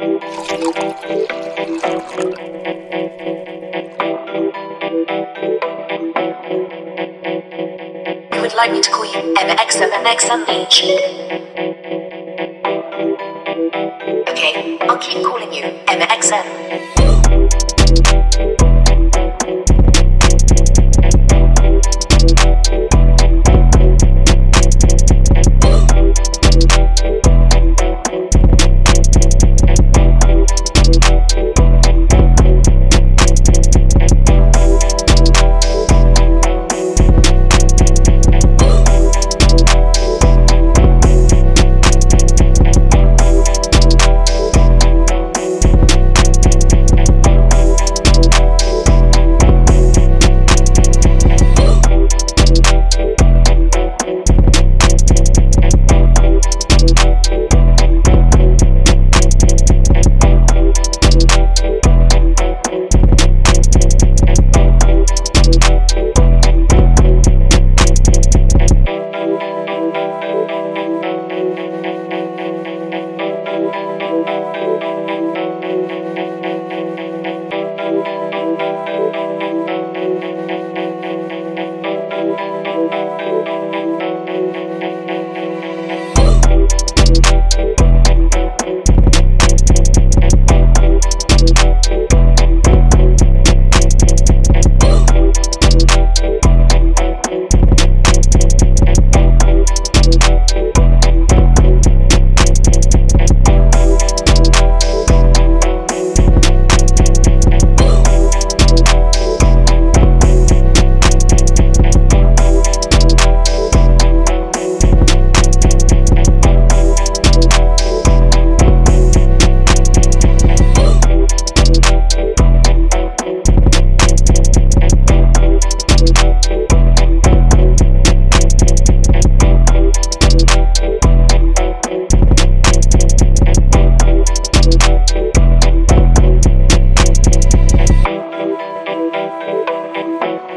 You would like me to call you MXMXMH? Okay, I'll keep calling you MXM.